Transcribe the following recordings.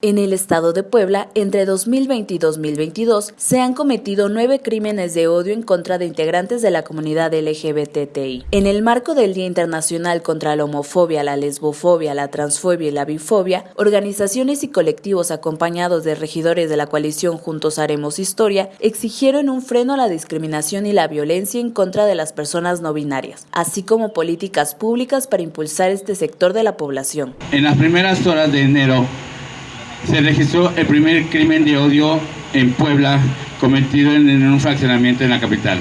En el estado de Puebla, entre 2020 y 2022, se han cometido nueve crímenes de odio en contra de integrantes de la comunidad LGBTI. En el marco del Día Internacional contra la Homofobia, la Lesbofobia, la Transfobia y la Bifobia, organizaciones y colectivos acompañados de regidores de la coalición Juntos Haremos Historia exigieron un freno a la discriminación y la violencia en contra de las personas no binarias, así como políticas públicas para impulsar este sector de la población. En las primeras horas de enero, se registró el primer crimen de odio en Puebla cometido en, un fraccionamiento en la capital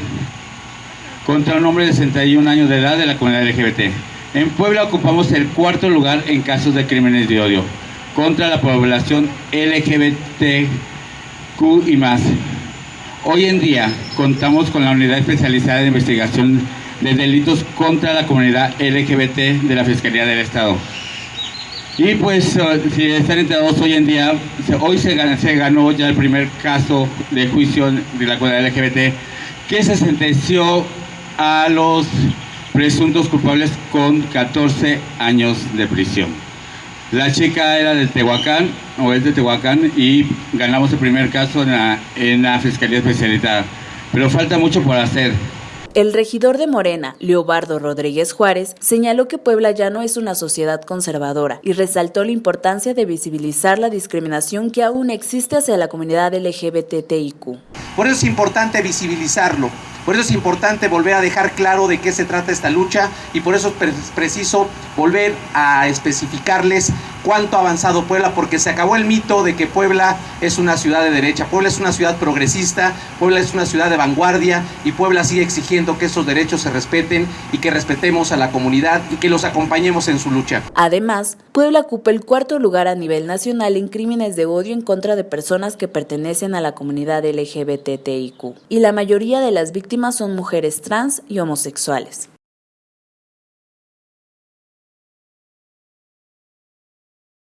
contra un hombre de 61 años de edad de la comunidad LGBT. En Puebla ocupamos el cuarto lugar en casos de crímenes de odio contra la población LGBTQ y más. Hoy en día contamos con la Unidad Especializada de Investigación de Delitos contra la Comunidad LGBT de la Fiscalía del Estado. Y pues, eh, si están enterados hoy en día, hoy se ganó, ya el primer caso de juicio de la comunidad LGBT que se sentenció a los presuntos culpables con 14 años de prisión. La chica era de Tehuacán, o es de Tehuacán, y ganamos el primer caso en la, en la Fiscalía Especializada. Pero falta mucho por hacer. El regidor de Morena, Leobardo Rodríguez Juárez, señaló que Puebla ya no es una sociedad conservadora y resaltó la importancia de visibilizar la discriminación que aún existe hacia la comunidad LGBTIQ. Por eso es importante visibilizarlo, por eso es importante volver a dejar claro de qué se trata esta lucha y por eso es preciso volver a especificarles cuánto ha avanzado Puebla, porque se acabó el mito de que Puebla es una ciudad de derecha. Puebla es una ciudad progresista, Puebla es una ciudad de vanguardia y Puebla sigue exigiendo que esos derechos se respeten y que respetemos a la comunidad y que los acompañemos en su lucha. Además, Puebla ocupa el cuarto lugar a nivel nacional en crímenes de odio en contra de personas que pertenecen a la comunidad LGBTIQ y la mayoría de las víctimas son mujeres trans y homosexuales.